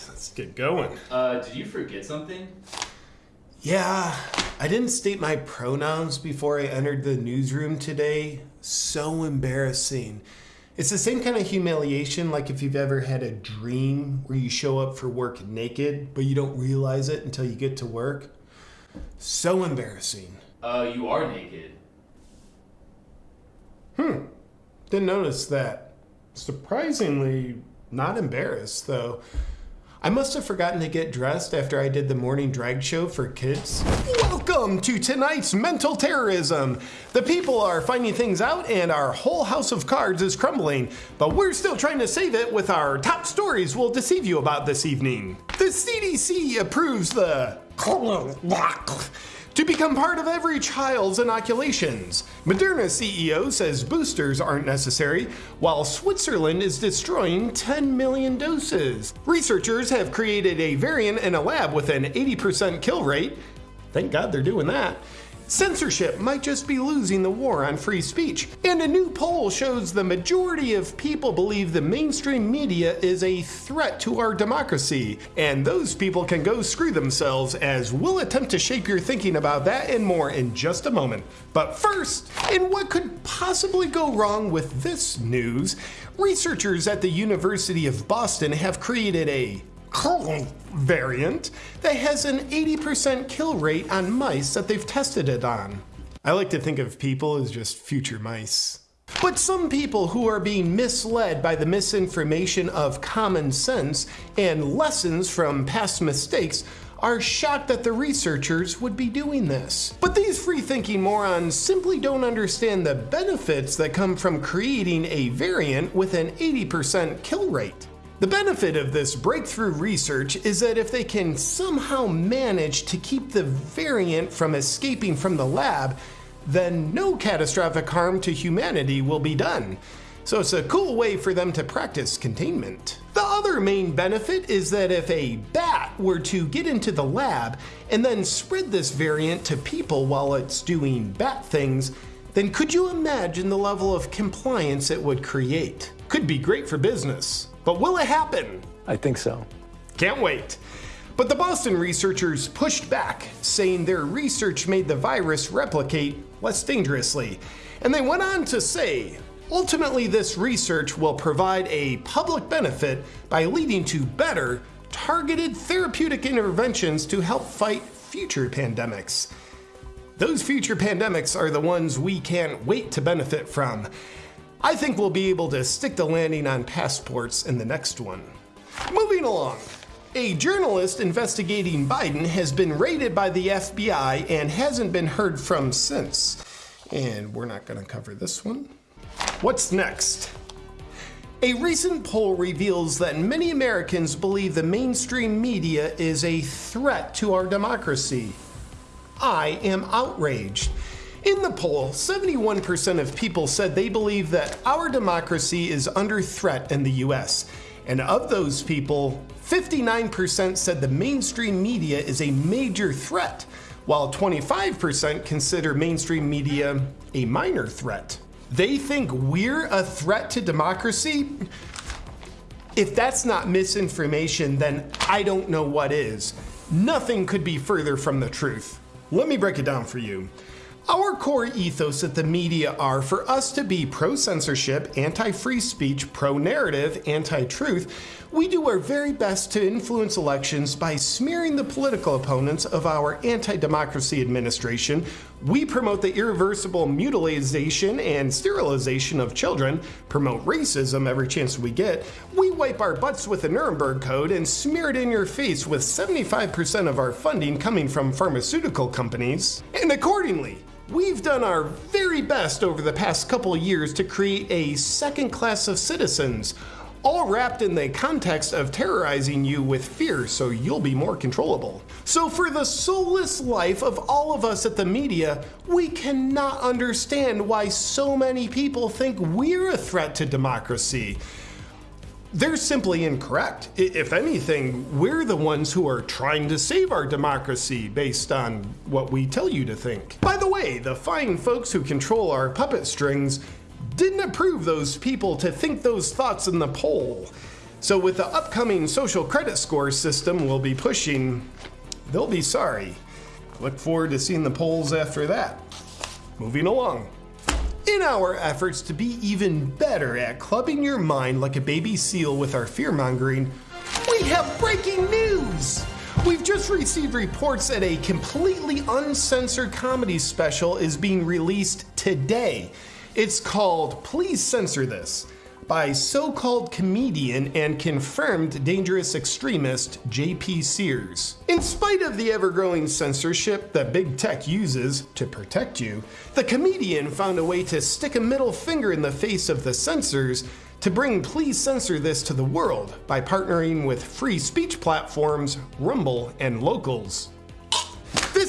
right, let's get going. Uh, did you forget something? Yeah, I didn't state my pronouns before I entered the newsroom today. So embarrassing. It's the same kind of humiliation like if you've ever had a dream where you show up for work naked, but you don't realize it until you get to work. So embarrassing. Uh, you are naked. Hmm, didn't notice that. Surprisingly, not embarrassed though. I must have forgotten to get dressed after I did the morning drag show for kids. Welcome to tonight's mental terrorism. The people are finding things out and our whole house of cards is crumbling, but we're still trying to save it with our top stories we'll deceive you about this evening. The CDC approves the to become part of every child's inoculations. Moderna CEO says boosters aren't necessary, while Switzerland is destroying 10 million doses. Researchers have created a variant in a lab with an 80% kill rate. Thank God they're doing that. Censorship might just be losing the war on free speech. And a new poll shows the majority of people believe the mainstream media is a threat to our democracy. And those people can go screw themselves, as we'll attempt to shape your thinking about that and more in just a moment. But first, in what could possibly go wrong with this news, researchers at the University of Boston have created a variant that has an 80% kill rate on mice that they've tested it on. I like to think of people as just future mice. But some people who are being misled by the misinformation of common sense and lessons from past mistakes are shocked that the researchers would be doing this. But these free-thinking morons simply don't understand the benefits that come from creating a variant with an 80% kill rate. The benefit of this breakthrough research is that if they can somehow manage to keep the variant from escaping from the lab, then no catastrophic harm to humanity will be done. So it's a cool way for them to practice containment. The other main benefit is that if a bat were to get into the lab and then spread this variant to people while it's doing bat things, then could you imagine the level of compliance it would create? Could be great for business. But will it happen? I think so. Can't wait. But the Boston researchers pushed back, saying their research made the virus replicate less dangerously. And they went on to say, ultimately, this research will provide a public benefit by leading to better, targeted therapeutic interventions to help fight future pandemics. Those future pandemics are the ones we can't wait to benefit from. I think we'll be able to stick the landing on passports in the next one. Moving along. A journalist investigating Biden has been raided by the FBI and hasn't been heard from since. And we're not going to cover this one. What's next? A recent poll reveals that many Americans believe the mainstream media is a threat to our democracy. I am outraged. In the poll, 71% of people said they believe that our democracy is under threat in the US. And of those people, 59% said the mainstream media is a major threat, while 25% consider mainstream media a minor threat. They think we're a threat to democracy? If that's not misinformation, then I don't know what is. Nothing could be further from the truth. Let me break it down for you. Our core ethos at the media are for us to be pro censorship, anti free speech, pro narrative, anti truth. We do our very best to influence elections by smearing the political opponents of our anti democracy administration. We promote the irreversible mutilization and sterilization of children, promote racism every chance we get. We wipe our butts with the Nuremberg Code and smear it in your face with 75% of our funding coming from pharmaceutical companies. And accordingly, We've done our very best over the past couple years to create a second class of citizens, all wrapped in the context of terrorizing you with fear so you'll be more controllable. So, for the soulless life of all of us at the media, we cannot understand why so many people think we're a threat to democracy. They're simply incorrect. If anything, we're the ones who are trying to save our democracy based on what we tell you to think. By the way, the fine folks who control our puppet strings didn't approve those people to think those thoughts in the poll. So, with the upcoming social credit score system we'll be pushing, they'll be sorry. Look forward to seeing the polls after that. Moving along. In our efforts to be even better at clubbing your mind like a baby seal with our fear mongering, we have breaking news! We've just received reports that a completely uncensored comedy special is being released today. It's called Please Censor This by so called comedian and confirmed dangerous extremist JP Sears. In spite of the ever growing censorship that big tech uses to protect you, the comedian found a way to stick a middle finger in the face of the censors to bring Please Censor This to the world by partnering with free speech platforms Rumble and Locals.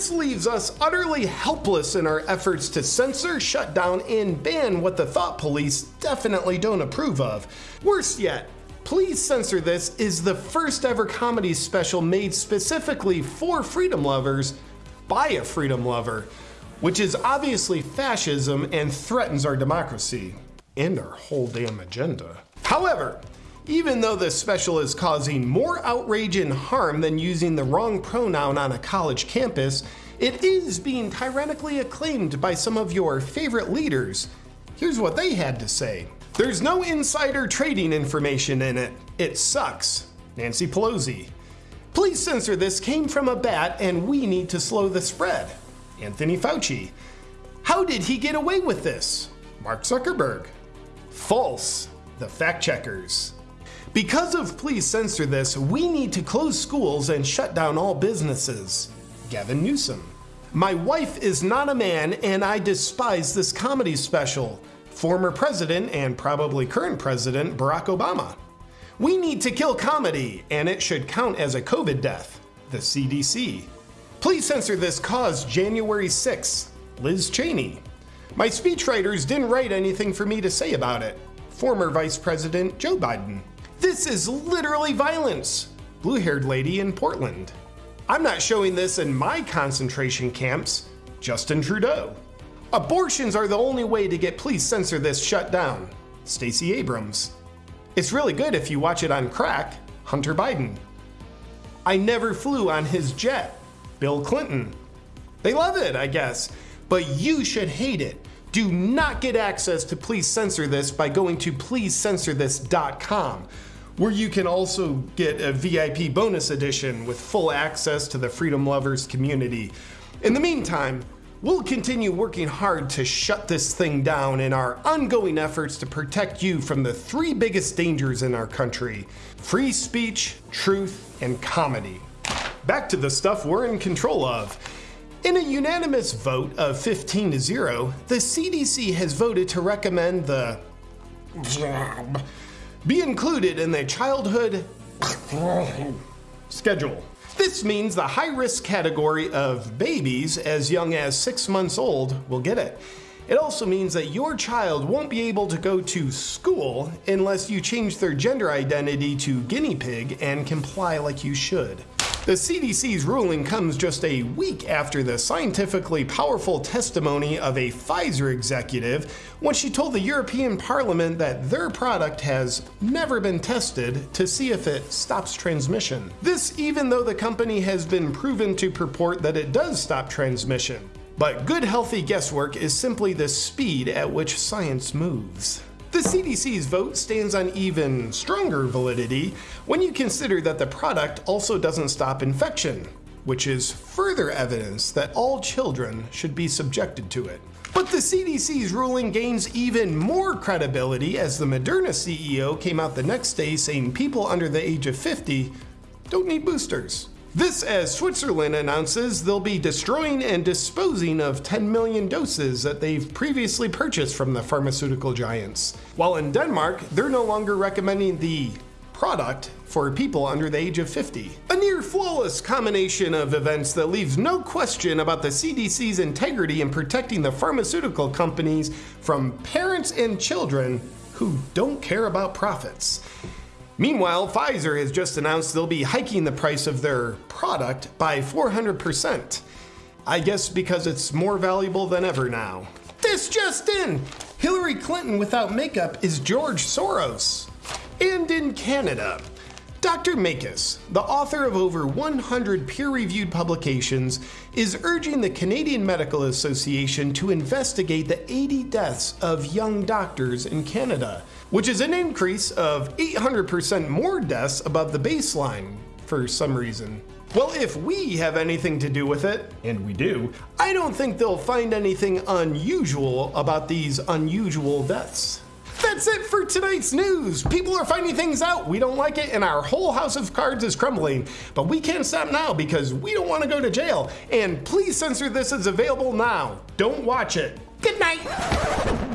This leaves us utterly helpless in our efforts to censor, shut down, and ban what the thought police definitely don't approve of. Worse yet, Please Censor This is the first ever comedy special made specifically for freedom lovers by a freedom lover, which is obviously fascism and threatens our democracy and our whole damn agenda. However, even though this special is causing more outrage and harm than using the wrong pronoun on a college campus, it is being tyrannically acclaimed by some of your favorite leaders. Here's what they had to say There's no insider trading information in it. It sucks. Nancy Pelosi. Please censor this came from a bat and we need to slow the spread. Anthony Fauci. How did he get away with this? Mark Zuckerberg. False. The fact checkers. Because of Please Censor This, we need to close schools and shut down all businesses. Gavin Newsom. My wife is not a man and I despise this comedy special. Former President and probably current President Barack Obama. We need to kill comedy and it should count as a COVID death. The CDC. Please censor this cause January 6th. Liz Cheney. My speechwriters didn't write anything for me to say about it. Former Vice President Joe Biden. This is literally violence. Blue haired lady in Portland. I'm not showing this in my concentration camps. Justin Trudeau. Abortions are the only way to get Please Censor This shut down. Stacey Abrams. It's really good if you watch it on crack. Hunter Biden. I never flew on his jet. Bill Clinton. They love it, I guess, but you should hate it. Do not get access to Please Censor This by going to pleasecensorthis.com where you can also get a VIP bonus edition with full access to the Freedom Lovers community. In the meantime, we'll continue working hard to shut this thing down in our ongoing efforts to protect you from the three biggest dangers in our country free speech, truth, and comedy. Back to the stuff we're in control of. In a unanimous vote of 15 to 0, the CDC has voted to recommend the be included in the childhood schedule. This means the high risk category of babies as young as six months old will get it. It also means that your child won't be able to go to school unless you change their gender identity to guinea pig and comply like you should. The CDC's ruling comes just a week after the scientifically powerful testimony of a Pfizer executive when she told the European Parliament that their product has never been tested to see if it stops transmission. This, even though the company has been proven to purport that it does stop transmission. But good, healthy guesswork is simply the speed at which science moves. The CDC's vote stands on even stronger validity when you consider that the product also doesn't stop infection, which is further evidence that all children should be subjected to it. But the CDC's ruling gains even more credibility as the Moderna CEO came out the next day saying people under the age of 50 don't need boosters. This as Switzerland announces they'll be destroying and disposing of 10 million doses that they've previously purchased from the pharmaceutical giants. While in Denmark, they're no longer recommending the product for people under the age of 50. A near flawless combination of events that leaves no question about the CDC's integrity in protecting the pharmaceutical companies from parents and children who don't care about profits. Meanwhile, Pfizer has just announced they'll be hiking the price of their product by 400%. I guess because it's more valuable than ever now. This just in! Hillary Clinton without makeup is George Soros. And in Canada, Dr. Makis, the author of over 100 peer reviewed publications, is urging the Canadian Medical Association to investigate the 80 deaths of young doctors in Canada, which is an increase of 800% more deaths above the baseline for some reason. Well, if we have anything to do with it, and we do, I don't think they'll find anything unusual about these unusual deaths. That's it for tonight's news. People are finding things out. We don't like it, and our whole house of cards is crumbling. But we can't stop now because we don't want to go to jail. And please censor this as available now. Don't watch it. Good night.